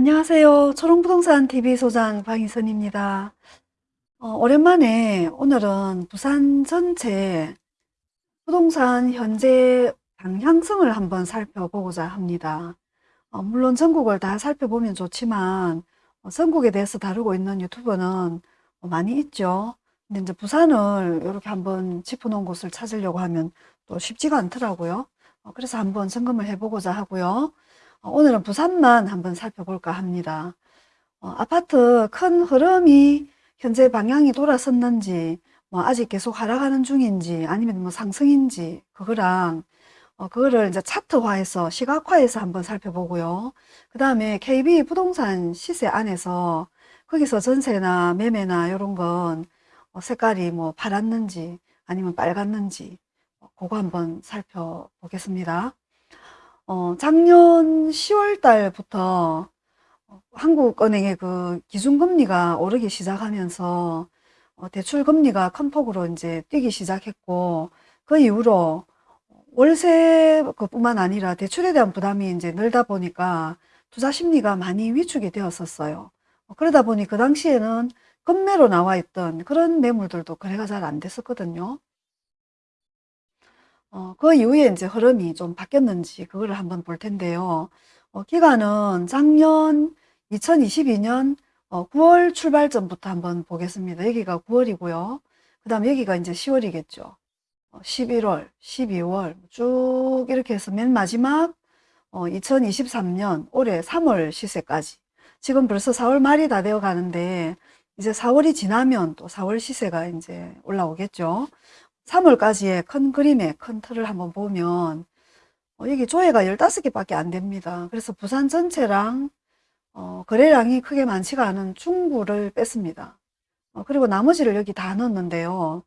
안녕하세요. 초롱부동산 TV 소장 방희선입니다. 어, 오랜만에 오늘은 부산 전체 부동산 현재 방향성을 한번 살펴보고자 합니다. 어, 물론 전국을 다 살펴보면 좋지만 어, 전국에 대해서 다루고 있는 유튜버는 어, 많이 있죠. 근데 이제 부산을 이렇게 한번 짚어놓은 곳을 찾으려고 하면 또 쉽지가 않더라고요. 어, 그래서 한번 점검을 해보고자 하고요. 어, 오늘은 부산만 한번 살펴볼까 합니다. 어, 아파트 큰 흐름이 현재 방향이 돌아섰는지 뭐 아직 계속 하락하는 중인지 아니면 뭐 상승인지 그거랑 어, 그거를 이제 차트화해서 시각화해서 한번 살펴보고요. 그 다음에 KB 부동산 시세 안에서 거기서 전세나 매매나 이런 건 어, 색깔이 뭐 파랗는지 아니면 빨갛는지 어, 그거 한번 살펴보겠습니다. 어, 작년 10월 달부터 한국은행의 그 기준금리가 오르기 시작하면서 어, 대출금리가 큰 폭으로 이제 뛰기 시작했고 그 이후로 월세 그뿐만 아니라 대출에 대한 부담이 이제 늘다 보니까 투자 심리가 많이 위축이 되었었어요. 어, 그러다 보니 그 당시에는 급매로 나와 있던 그런 매물들도 거래가 잘 안 됐었거든요. 어, 그 이후에 이제 흐름이 좀 바뀌었는지 그거를 한번 볼 텐데요. 어, 기간은 작년 2022년 어, 9월 출발점부터 한번 보겠습니다. 여기가 9월이고요. 그 다음 여기가 이제 10월이겠죠. 어, 11월, 12월 쭉 이렇게 해서 맨 마지막 어, 2023년 올해 3월 시세까지 지금 벌써 4월 말이 다 되어 가는데 이제 4월이 지나면 또 4월 시세가 이제 올라오겠죠. 3월까지의 큰 그림의 큰 틀을 한번 보면 어, 여기 조회가 15개밖에 안 됩니다. 그래서 부산 전체랑 어, 거래량이 크게 많지가 않은 중구를 뺐습니다. 어, 그리고 나머지를 여기 다 넣었는데요.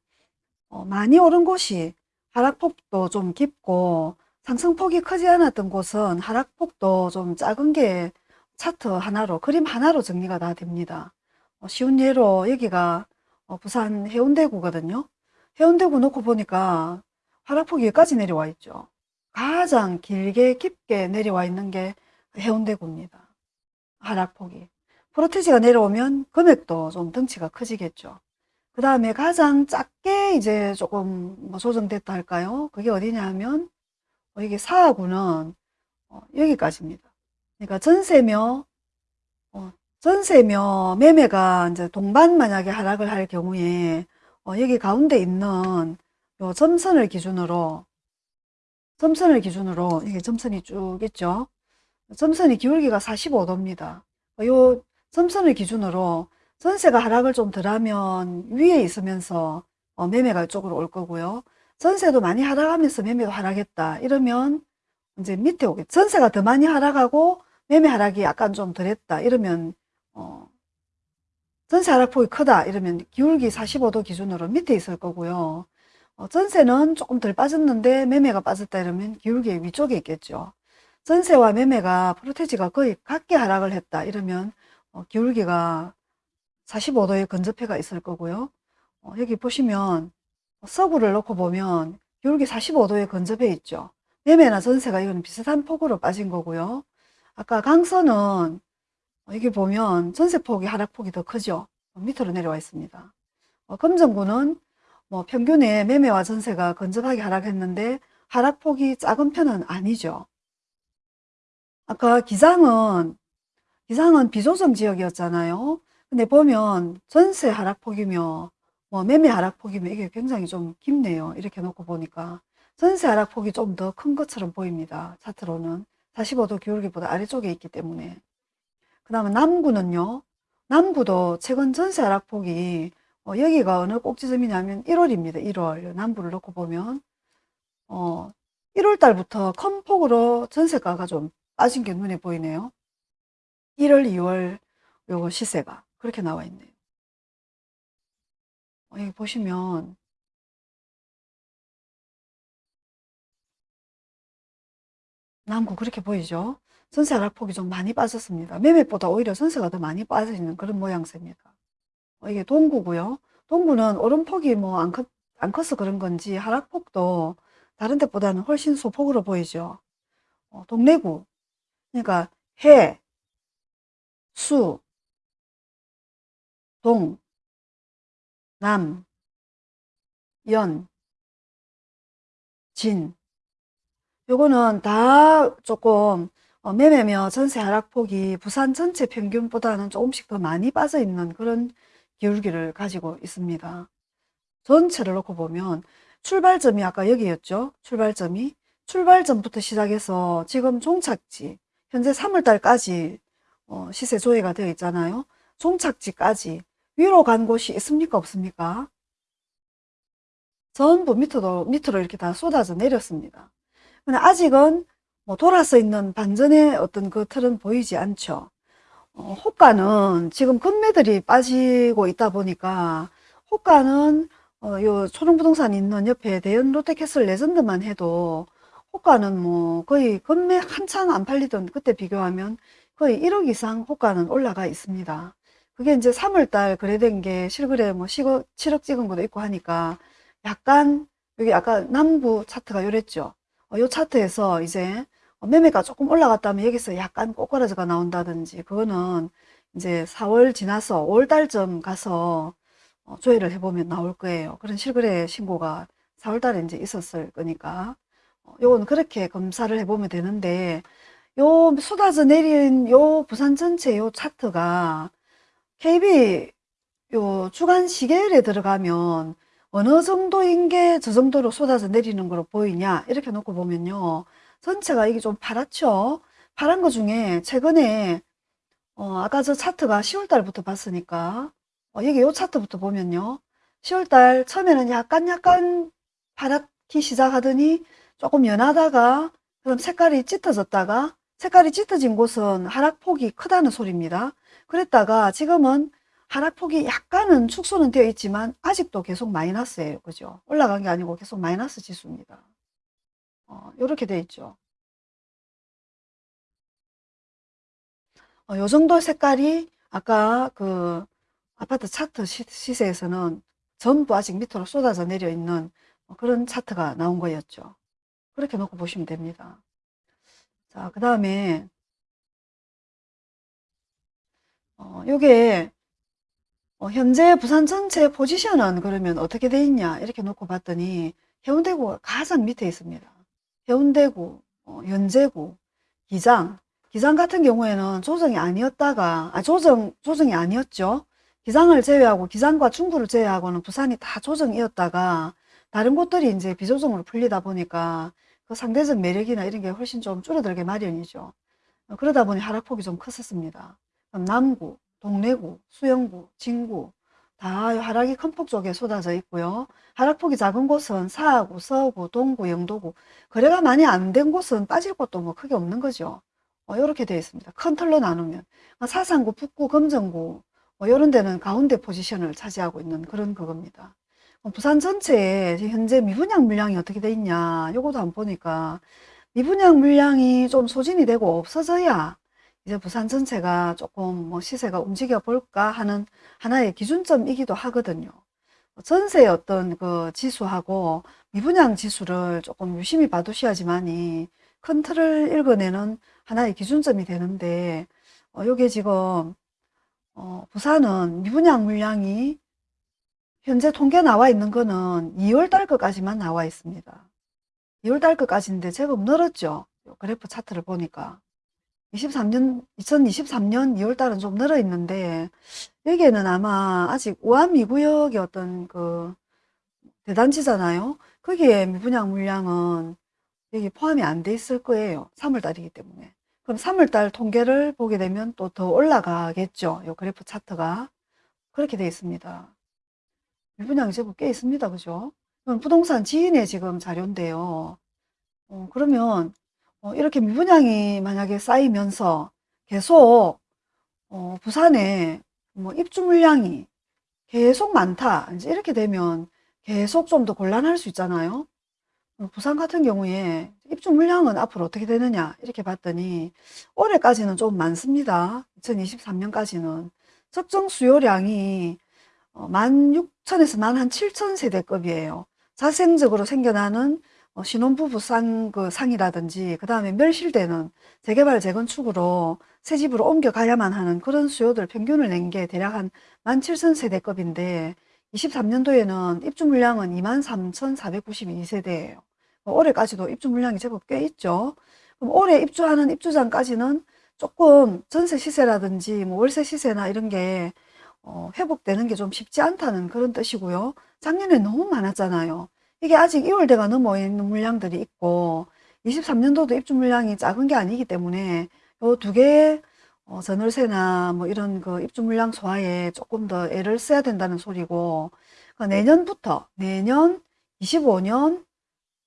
어, 많이 오른 곳이 하락폭도 좀 깊고 상승폭이 크지 않았던 곳은 하락폭도 좀 작은 게 차트 하나로 그림 하나로 정리가 다 됩니다. 어, 쉬운 예로 여기가 어, 부산 해운대구거든요. 해운대구 놓고 보니까 하락폭이 여기까지 내려와 있죠. 가장 길게 깊게 내려와 있는 게 해운대구입니다. 하락폭이. 프로테지가 내려오면 금액도 좀 덩치가 커지겠죠. 그 다음에 가장 작게 이제 조금 뭐 조정됐다 할까요? 그게 어디냐 하면 어, 이게 사하구는 어, 여기까지입니다. 그러니까 전세며 어, 전세며 매매가 이제 동반 만약에 하락을 할 경우에 어, 여기 가운데 있는 요 점선을 기준으로 점선을 기준으로 이게 점선이 쭉 있죠. 점선이 기울기가 45도입니다. 요 점선을 기준으로 전세가 하락을 좀 덜하면 위에 있으면서 어, 매매가 이쪽으로 올 거고요. 전세도 많이 하락하면서 매매도 하락했다. 이러면 이제 밑에 오겠죠. 전세가 더 많이 하락하고 매매 하락이 약간 좀 덜했다. 이러면 어, 전세 하락폭이 크다 이러면 기울기 45도 기준으로 밑에 있을 거고요. 어, 전세는 조금 덜 빠졌는데 매매가 빠졌다 이러면 기울기 위쪽에 있겠죠. 전세와 매매가 프로테지가 거의 같게 하락을 했다 이러면 어, 기울기가 45도의 근접해가 있을 거고요. 어, 여기 보시면 서구를 놓고 보면 기울기 45도의 근접해 있죠. 매매나 전세가 이거는 비슷한 폭으로 빠진 거고요. 아까 강서는 여기 보면 전세폭이 하락폭이 더 크죠. 밑으로 내려와 있습니다. 어, 금정구는 뭐 평균의 매매와 전세가 건접하게 하락했는데 하락폭이 작은 편은 아니죠. 아까 기장은 기장은 비조정 지역이었잖아요. 근데 보면 전세 하락폭이며 뭐 매매 하락폭이며 이게 굉장히 좀 깊네요. 이렇게 놓고 보니까 전세 하락폭이 좀 더 큰 것처럼 보입니다. 차트로는 45도 기울기보다 아래쪽에 있기 때문에 그 다음에 남구는요. 남구도 최근 전세 하락폭이 어, 여기가 어느 꼭지점이냐면 1월입니다. 1월 남구를 놓고 보면 어, 1월 달부터 큰 폭으로 전세가가 좀 빠진 게 눈에 보이네요. 1월, 2월 요거 시세가 그렇게 나와 있네요. 어, 여기 보시면 남구 그렇게 보이죠? 전세 하락폭이 좀 많이 빠졌습니다. 매매보다 오히려 전세가 더 많이 빠지는 그런 모양새입니다. 어, 이게 동구고요. 동구는 오름폭이 뭐안안 커서 그런 건지 하락폭도 다른 데보다는 훨씬 소폭으로 보이죠. 어, 동래구 그러니까 해, 수, 동, 남, 연, 진. 요거는 다 조금 어, 매매며 전세 하락폭이 부산 전체 평균보다는 조금씩 더 많이 빠져 있는 그런 기울기를 가지고 있습니다. 전체를 놓고 보면 출발점이 아까 여기였죠. 출발점이 출발점부터 시작해서 지금 종착지 현재 3월달까지 어, 시세 조회가 되어 있잖아요. 종착지까지 위로 간 곳이 있습니까? 없습니까? 전부 밑으로, 밑으로 이렇게 다 쏟아져 내렸습니다. 근데 아직은 뭐 돌아서 있는 반전의 어떤 그 틀은 보이지 않죠. 어, 호가는 지금 금매들이 빠지고 있다 보니까 호가는 어, 요 초롱부동산 있는 옆에 대연 롯데캐슬 레전드만 해도 호가는 뭐 거의 금매 한창 안 팔리던 그때 비교하면 거의 1억 이상 호가는 올라가 있습니다. 그게 이제 3월달 거래된 게 실거래 뭐 10억, 7억 찍은 것도 있고 하니까 약간 여기 아까 남부 차트가 요랬죠. 어, 요 차트에서 이제 매매가 조금 올라갔다면 여기서 약간 꼬꾸라져가 나온다든지 그거는 이제 4월 지나서 5월달쯤 가서 어, 조회를 해보면 나올 거예요. 그런 실거래 신고가 4월달에 이제 있었을 거니까 어, 요건 그렇게 검사를 해보면 되는데 요 쏟아져 내린 요 부산 전체 요 차트가 KB 요 주간 시계열에 들어가면 어느 정도인 게 저 정도로 쏟아져 내리는 거로 보이냐 이렇게 놓고 보면요 전체가 이게 좀 파랗죠 파란 거 중에 최근에 어, 아까 저 차트가 10월 달부터 봤으니까 어, 여기 요 차트부터 보면요 10월 달 처음에는 약간 약간 파랗기 시작하더니 조금 연하다가 그럼 색깔이 짙어졌다가 색깔이 짙어진 곳은 하락폭이 크다는 소리입니다 그랬다가 지금은 하락폭이 약간은 축소는 되어 있지만 아직도 계속 마이너스예요. 그죠? 올라간 게 아니고 계속 마이너스 지수입니다. 어, 이렇게 되어 있죠. 어, 요 정도 색깔이 아까 그 아파트 차트 시, 세에서는 전부 아직 밑으로 쏟아져 내려 있는 그런 차트가 나온 거였죠. 그렇게 놓고 보시면 됩니다. 자, 그 다음에 어, 요게 어, 현재 부산 전체 포지션은 그러면 어떻게 돼 있냐 이렇게 놓고 봤더니 해운대구가 가장 밑에 있습니다. 해운대구, 어, 연제구, 기장 기장 같은 경우에는 조정이 아니었다가 아 조정 조정이 아니었죠. 기장을 제외하고 기장과 중구를 제외하고는 부산이 다 조정이었다가 다른 곳들이 이제 비조정으로 풀리다 보니까 그 상대적 매력이나 이런 게 훨씬 좀 줄어들게 마련이죠. 어, 그러다 보니 하락폭이 좀 컸었습니다. 남구, 동래구, 수영구, 진구 다 하락이 큰 폭 쪽에 쏟아져 있고요. 하락폭이 작은 곳은 사구, 서구, 동구, 영도구 거래가 많이 안 된 곳은 빠질 곳도 뭐 크게 없는 거죠. 어, 이렇게 되어 있습니다. 큰 틀로 나누면 어, 사상구, 북구, 금정구 뭐 이런 데는 가운데 포지션을 차지하고 있는 그런 그겁니다. 어, 부산 전체에 현재 미분양 물량이 어떻게 돼 있냐 요것도 한번 보니까 미분양 물량이 좀 소진이 되고 없어져야 이제 부산 전체가 조금 뭐 시세가 움직여 볼까 하는 하나의 기준점이기도 하거든요. 전세의 어떤 그 지수하고 미분양 지수를 조금 유심히 봐두셔야지만이 큰 틀을 읽어내는 하나의 기준점이 되는데 어, 요게 지금 어, 부산은 미분양 물량이 현재 통계 나와 있는 거는 2월 달 것까지만 나와 있습니다. 2월 달 것까지인데 제법 늘었죠. 그래프 차트를 보니까. 23년, 2023년 2월 달은 좀 늘어 있는데, 여기에는 아마 아직 우암미구역의 어떤 그 대단지잖아요. 거기에 미분양 물량은 여기 포함이 안 돼 있을 거예요. 3월 달이기 때문에. 그럼 3월 달 통계를 보게 되면 또 더 올라가겠죠. 요 그래프 차트가. 그렇게 되어 있습니다. 미분양이 제법 꽤 있습니다. 그죠? 부동산 지인의 지금 자료인데요. 어, 그러면 어, 이렇게 미분양이 만약에 쌓이면서 계속 어, 부산에 뭐 입주 물량이 계속 많다 이제 이렇게 되면 계속 좀 더 곤란할 수 있잖아요. 어, 부산 같은 경우에 입주 물량은 앞으로 어떻게 되느냐 이렇게 봤더니 올해까지는 좀 많습니다. 2023년까지는. 적정 수요량이 16,000에서 어, 17,000 세대급이에요. 자생적으로 생겨나는 어, 신혼부부 상, 그 상이라든지, 그 다음에 멸실되는 재개발, 재건축으로 새 집으로 옮겨가야만 하는 그런 수요들 평균을 낸 게 대략 한 17,000세대급인데, 23년도에는 입주 물량은 23,492세대예요. 올해까지도 입주 물량이 제법 꽤 있죠. 그럼 올해 입주하는 입주장까지는 조금 전세 시세라든지 뭐 월세 시세나 이런 게 어, 회복되는 게 좀 쉽지 않다는 그런 뜻이고요. 작년에 너무 많았잖아요. 이게 아직 2월대가 넘어 있는 물량들이 있고 23년도도 입주 물량이 작은 게 아니기 때문에 요 두 개의 어, 전월세나 뭐 이런 그 입주 물량 소화에 조금 더 애를 써야 된다는 소리고 그러니까 내년부터 내년 25년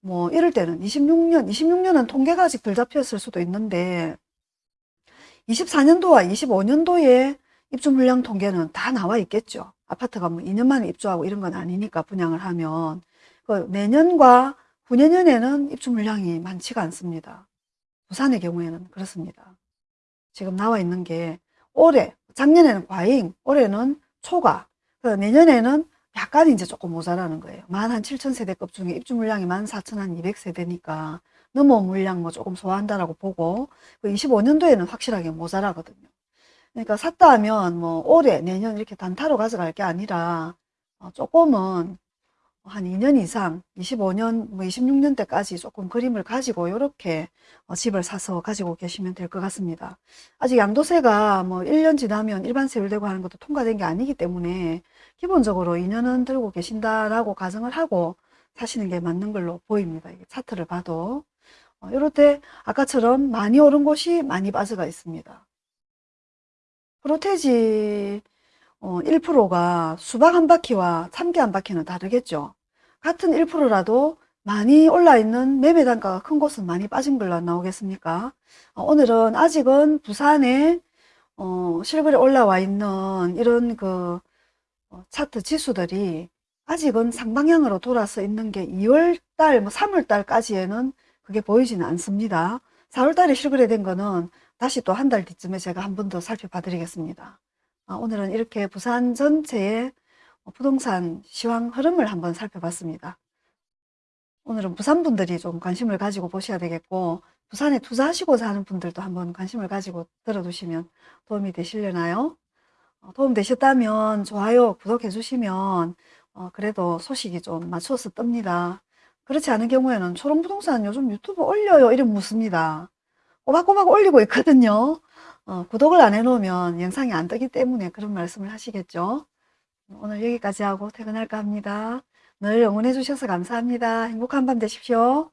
뭐 이럴 때는 26년 26년은 통계가 아직 덜 잡혔을 수도 있는데 24년도와 25년도에 입주 물량 통계는 다 나와 있겠죠. 아파트가 뭐 2년 만에 입주하고 이런 건 아니니까 분양을 하면 그 내년과 후내년에는 입주 물량이 많지가 않습니다. 부산의 경우에는 그렇습니다. 지금 나와 있는 게 올해 작년에는 과잉, 올해는 초과, 그 내년에는 약간 이제 조금 모자라는 거예요. 만 한 7천 세대급 중에 입주 물량이 만 4천 한 200 세대니까 넘어온 물량 뭐 조금 소화한다라고 보고 그 25년도에는 확실하게 모자라거든요. 그러니까 샀다 하면 뭐 올해 내년 이렇게 단타로 가져갈 게 아니라 어, 조금은 한 2년 이상 25년 뭐 26년 때까지 조금 그림을 가지고 이렇게 어, 집을 사서 가지고 계시면 될 것 같습니다. 아직 양도세가 뭐 1년 지나면 일반 세율 되고 하는 것도 통과된 게 아니기 때문에 기본적으로 2년은 들고 계신다라고 가정을 하고 사시는 게 맞는 걸로 보입니다. 차트를 봐도 어, 이럴 때 아까처럼 많이 오른 곳이 많이 빠져가 있습니다. 프로테지 어, 1%가 수박 한 바퀴와 참깨 한 바퀴는 다르겠죠. 같은 1%라도 많이 올라있는 매매 단가가 큰 곳은 많이 빠진 걸로 나오겠습니까? 어, 오늘은 아직은 부산에 어, 실거래 올라와 있는 이런 그 어, 차트 지수들이 아직은 상방향으로 돌아서 있는 게 2월달, 뭐 3월달까지에는 그게 보이지는 않습니다. 4월달에 실거래된 거는 다시 또 한 달 뒤쯤에 제가 한 번 더 살펴봐 드리겠습니다. 아, 오늘은 이렇게 부산 전체의 부동산 시황 흐름을 한번 살펴봤습니다. 오늘은 부산 분들이 좀 관심을 가지고 보셔야 되겠고 부산에 투자하시고자 하는 분들도 한번 관심을 가지고 들어두시면 도움이 되시려나요? 어, 도움 되셨다면 좋아요, 구독해 주시면 어, 그래도 소식이 좀 맞춰서 뜹니다. 그렇지 않은 경우에는 초롱부동산 요즘 유튜브 올려요 이름 묻습니다. 꼬박꼬박 올리고 있거든요. 어, 구독을 안 해놓으면 영상이 안 뜨기 때문에 그런 말씀을 하시겠죠. 오늘 여기까지 하고 퇴근할까 합니다. 늘 응원해 주셔서 감사합니다. 행복한 밤 되십시오.